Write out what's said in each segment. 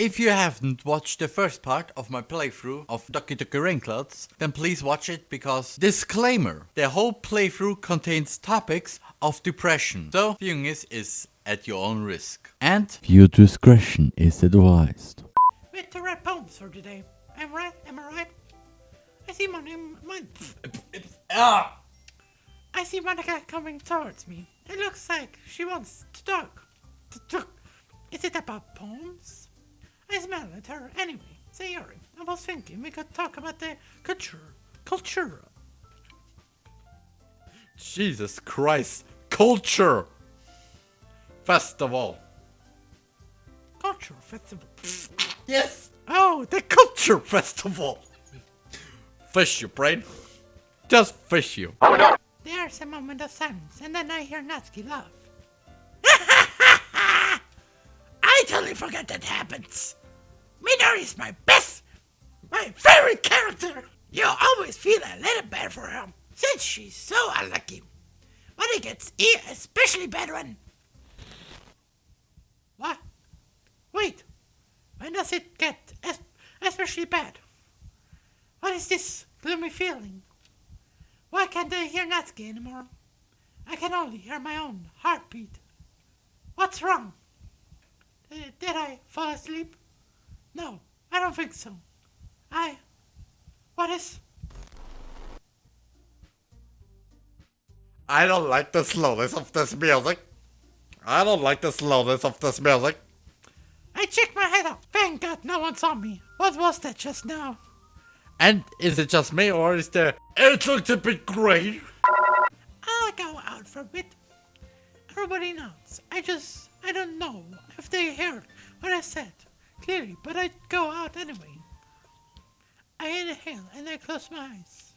If you haven't watched the first part of my playthrough of Doki Doki Rainclouds, then please watch it because disclaimer, the whole playthrough contains topics of depression. So viewing this is at your own risk. And viewer discretion is advised. With the red poems for today. Am I'm right, am I right? I see my name, my, Ah! I see Monika coming towards me. It looks like she wants to talk. To talk. Is it about poems? I smell at her anyway. Sayori, I was thinking we could talk about the culture. Culture. Jesus Christ. Culture! Festival. Culture festival. Yes! Oh, the Culture Festival! Fish you, brain. Just fish you. Oh, There's a moment of silence, and then I hear Natsuki laugh. I totally forgot that happens. Midori is my best, my favorite character. You always feel a little bad for her, since she's so unlucky. But it gets especially bad when... What? Wait. When does it get especially bad? What is this gloomy feeling? Why can't I hear Natsuki anymore? I can only hear my own heartbeat. What's wrong? Did I fall asleep? No, I don't think so. I. What is. I don't like the slowness of this music. I don't like the slowness of this music. I checked my head up. Thank God no one saw me. What was that just now? And is it just me or is there... It looks a bit grey. I'll go out for a bit. Everybody knows. I just. I don't know if they heard what I said clearly, but I'd go out anyway. I inhale and I close my eyes.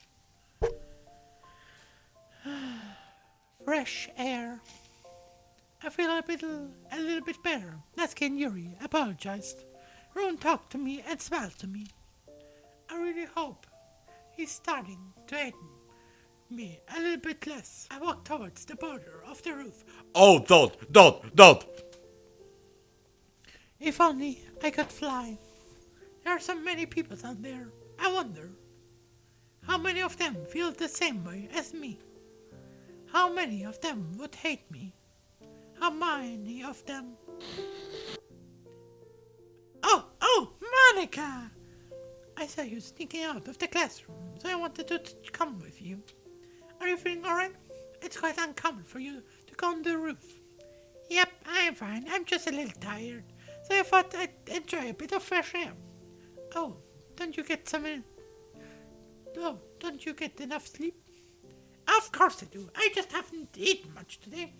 Fresh air. I feel a little, a little bit better. Natsuki Yuri apologized. Ron talked to me and smiled to me. I really hope he's starting to hate me a little bit less. I walk towards the border of the roof. Oh, don't, don't, don't. If only I could fly. There are so many people out there. I wonder how many of them feel the same way as me. How many of them would hate me? How many of them? Oh, oh, Monika! I saw you sneaking out of the classroom, so I wanted to come with you. Are you feeling alright? It's quite uncommon for you to go on the roof. Yep, I'm fine. I'm just a little tired, so I thought I'd enjoy a bit of fresh air. Oh, don't you get some? in- Oh, don't you get enough sleep? Of course I do. I just haven't eaten much today.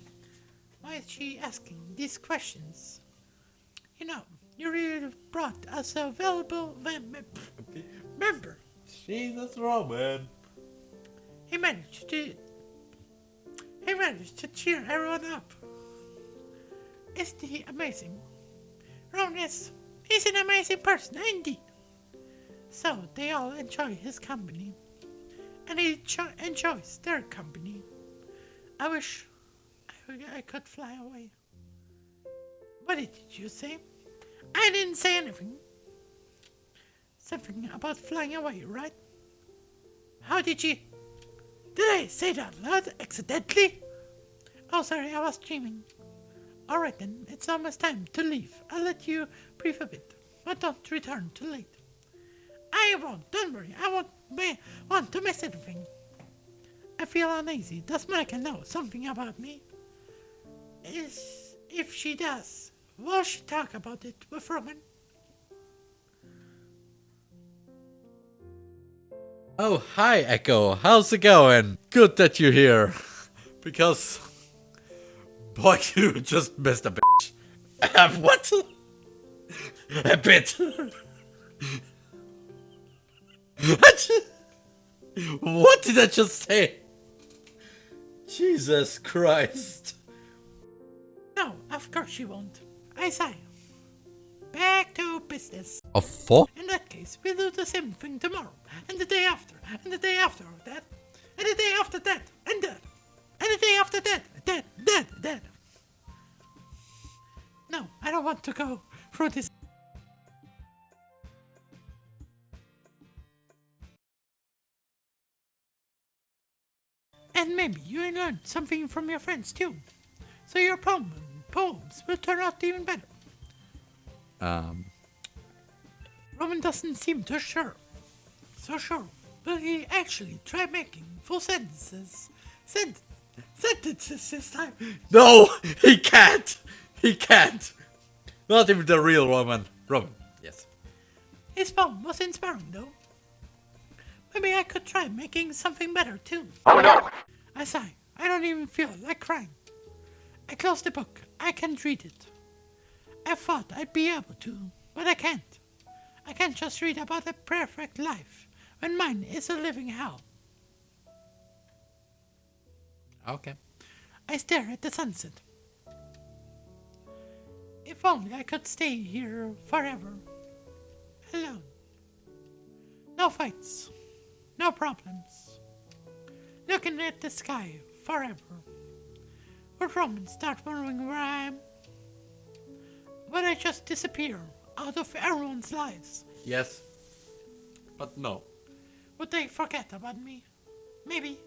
Why is she asking these questions? You know, you really brought us a valuable mem- mem- member. Jesus, Roman. He managed to. He managed to cheer everyone up. Isn't he amazing? He's an amazing person, indeed. So they all enjoy his company, and he cho- enjoys their company. I wish I, I could fly away. What did you say? I didn't say anything. Something about flying away, right? How did you? Did I say that loud accidentally? Oh, sorry, I was dreaming. Alright then, it's almost time to leave. I'll let you breathe a bit, but don't return too late. I won't, don't worry, I won't ma- want to miss anything. I feel uneasy. Does Monika know something about me? Is if she does, will she talk about it with Roman? Oh, hi, Echo. How's it going? Good that you're here. Because... Boy, you just missed a bitch. What? A bit. what? What did I just say? Jesus Christ. No, of course she won't. I say. Back to business. A fuck? In that case, we'll do the same thing tomorrow, and the day after, and the day after that, and the day after that, and that, and the day after that, Dead, dead, dead! No, I don't want to go through this. And maybe you will learn something from your friends too. So your poem, poems will turn out even better. Um. Roman doesn't seem too sure. So sure. Will he actually try making full sentences? Sentences sentences this time. no, he can't. He can't. Not even the real Roman. Roman, yes. His poem was inspiring though. Maybe I could try making something better too. Oh no! I sigh. I don't even feel like crying. I close the book. I can't read it. I thought I'd be able to, but I can't. I can't just read about a perfect life when mine is a living hell. Okay. I stare at the sunset. If only I could stay here forever. Alone. No fights. No problems. Looking at the sky forever. Would Roman start wondering where I am? Would I just disappear out of everyone's lives? Yes. But no. Would they forget about me? Maybe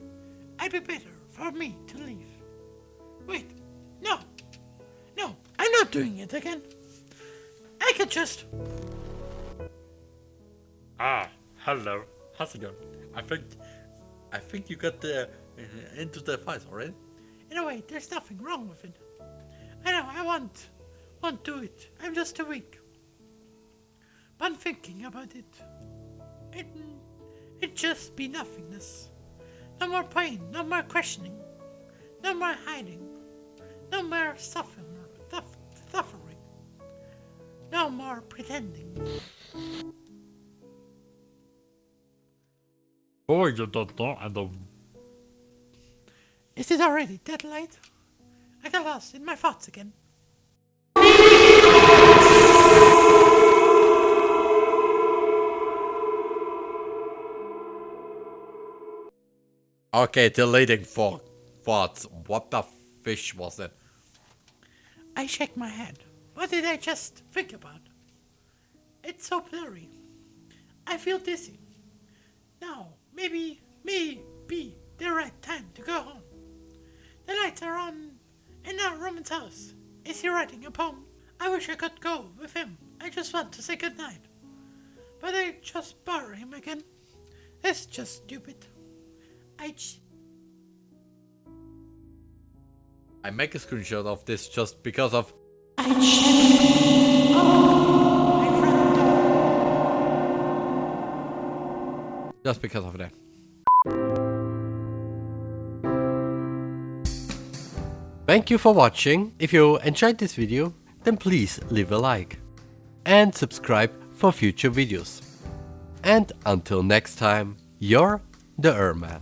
I'd be better for me to leave. Wait, no, no, I'm not doing it again. I could just. Ah, hello. How's it going? I think, I think you got the uh, into the fight already. In a way, there's nothing wrong with it. I know I want, won't do it. I'm just too weak. But I'm thinking about it. It, it just be nothingness. No more pain, no more questioning, no more hiding, no more suffering, suff- suffering, no more pretending. Oh, you don't know. I don't. Is it already that late? I got lost in my thoughts again. Okay, deleting for thoughts. What the fish was it? I shake my head. What did I just think about? It's so blurry. I feel dizzy. Now, maybe, maybe the right time to go home. The lights are on in our Roman's house. Is he writing a poem? I wish I could go with him. I just want to say goodnight. But I just bother him again. That's just stupid. I j- I make a screenshot of this just because of. I check. Oh. Just because of that. Thank you for watching. If you enjoyed this video, then please leave a like. And subscribe for future videos. And until next time, you're the Erman.